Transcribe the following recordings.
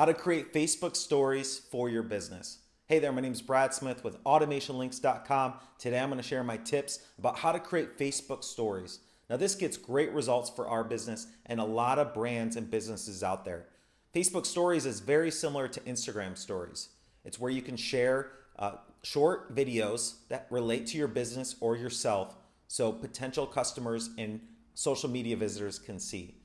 How to create Facebook stories for your business. Hey there, my name is Brad Smith with automationlinks.com. Today I'm going to share my tips about how to create Facebook stories. Now, this gets great results for our business and a lot of brands and businesses out there. Facebook stories is very similar to Instagram stories. It's where you can share uh, short videos that relate to your business or yourself so potential customers and social media visitors can see.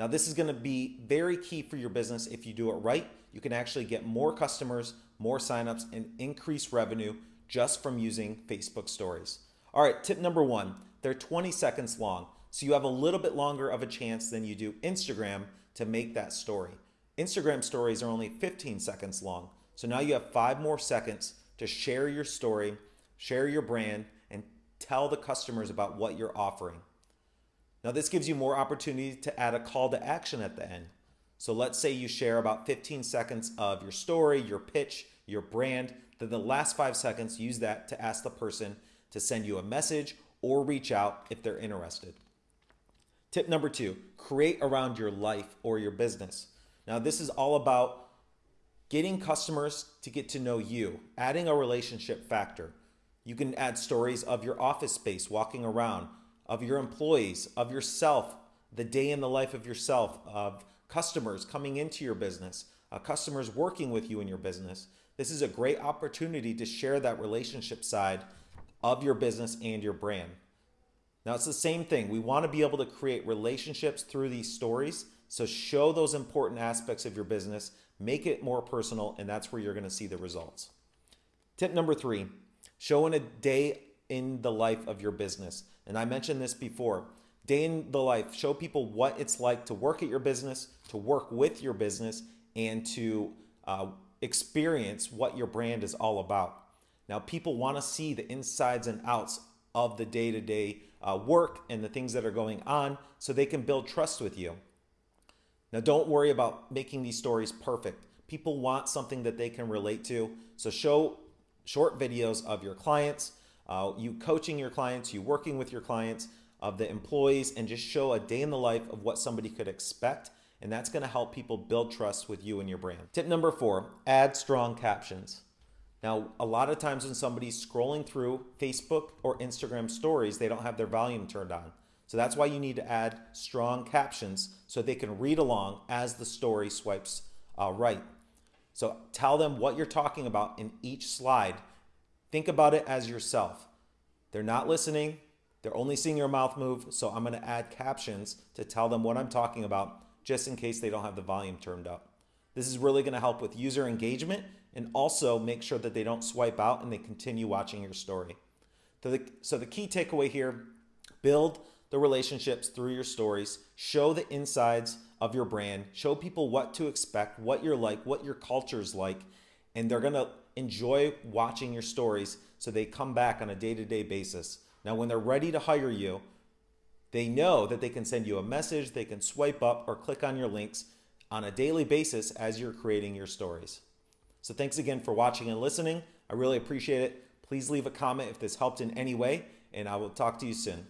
Now, this is going to be very key for your business. If you do it right, you can actually get more customers, more signups, and increase revenue just from using Facebook stories. All right, tip number one they're 20 seconds long, so you have a little bit longer of a chance than you do Instagram to make that story. Instagram stories are only 15 seconds long, so now you have five more seconds to share your story, share your brand, and tell the customers about what you're offering. Now this gives you more opportunity to add a call to action at the end. So let's say you share about 15 seconds of your story, your pitch, your brand, then the last five seconds, use that to ask the person to send you a message or reach out if they're interested. Tip number two, create around your life or your business. Now this is all about getting customers to get to know you, adding a relationship factor. You can add stories of your office space, walking around, of your employees, of yourself, the day in the life of yourself, of customers coming into your business, uh, customers working with you in your business. This is a great opportunity to share that relationship side of your business and your brand. Now, it's the same thing. We want to be able to create relationships through these stories. So, show those important aspects of your business, make it more personal, and that's where you're going to see the results. Tip number three show in a day in the life of your business. And I mentioned this before. Day in the life, show people what it's like to work at your business, to work with your business, and to uh, experience what your brand is all about. Now, people want to see the insides and outs of the day to day work and the things that are going on so they can build trust with you. Now, don't worry about making these stories perfect. People want something that they can relate to. So, show short videos of your clients, uh, you coaching your clients, you working with your clients, of the employees, and just show a day in the life of what somebody could expect. And that's going to help people build trust with you and your brand. Tip number four add strong captions. Now, a lot of times when somebody's scrolling through Facebook or Instagram stories, they don't have their volume turned on. So that's why you need to add strong captions so they can read along as the story swipes uh, right. So tell them what you're talking about in each slide Think about it as yourself. They're not listening. They're only seeing your mouth move. So I'm going to add captions to tell them what I'm talking about just in case they don't have the volume turned up. This is really going to help with user engagement and also make sure that they don't swipe out and they continue watching your story. So the, so the key takeaway here, build the relationships through your stories, show the insides of your brand, show people what to expect, what you're like, what your culture is like, and they're going to enjoy watching your stories so they come back on a day-to-day basis. Now, when they're ready to hire you, they know that they can send you a message, they can swipe up or click on your links on a daily basis as you're creating your stories. So thanks again for watching and listening. I really appreciate it. Please leave a comment if this helped in any way, and I will talk to you soon.